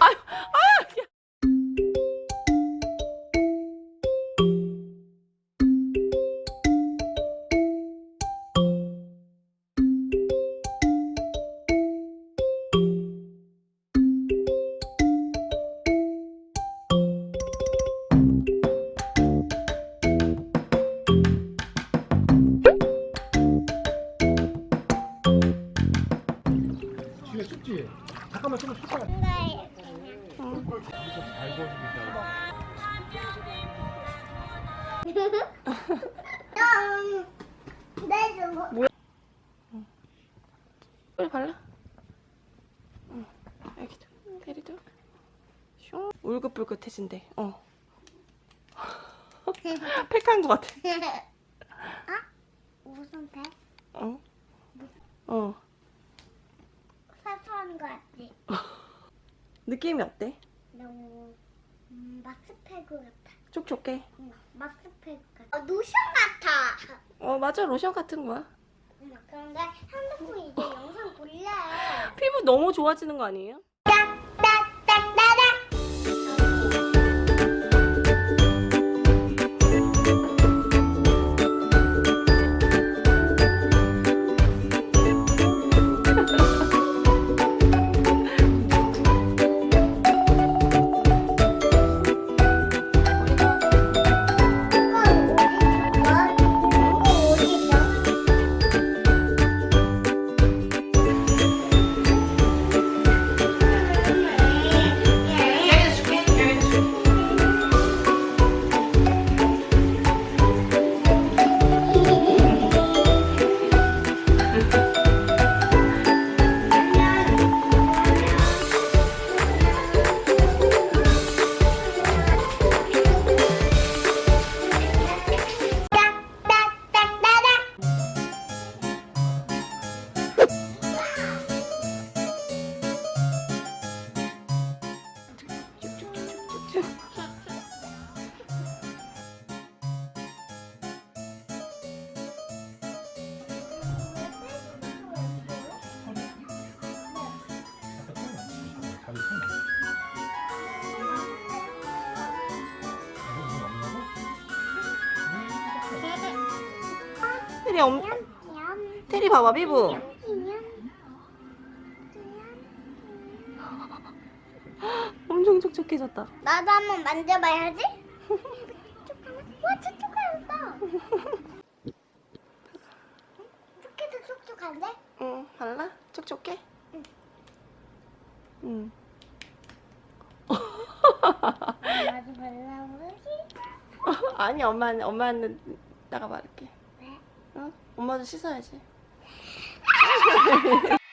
아, 아, 잠깐만 좀 잠깐만. 뭐야? 발라? 응. 여기도 내리도 슝 울긋불긋해진대 어 팩한 것 같아 어? 무슨 팩? 어? 어 사소한 거 같지? 느낌이 어때? 너무 음, 마스페그 같아. 촉촉해? 응, 마스페그 같아. 어, 로션 같아. 어, 맞아. 로션 같은 거야. 응, 그런데 핸드폰 이제 영상 볼래. 피부 너무 좋아지는 거 아니에요? 테리 엄. 테리 봐봐, 피부. 엄청 촉촉해졌다. 나도 한번 만져봐야지. 와, 촉촉해졌다. 이렇게도 촉촉한데? 응, 발라? 촉촉해? 응. 응. 나도 발라보기. 아니, 엄마는, 엄마는 나가 바를게. 왜? 응? 엄마도 씻어야지.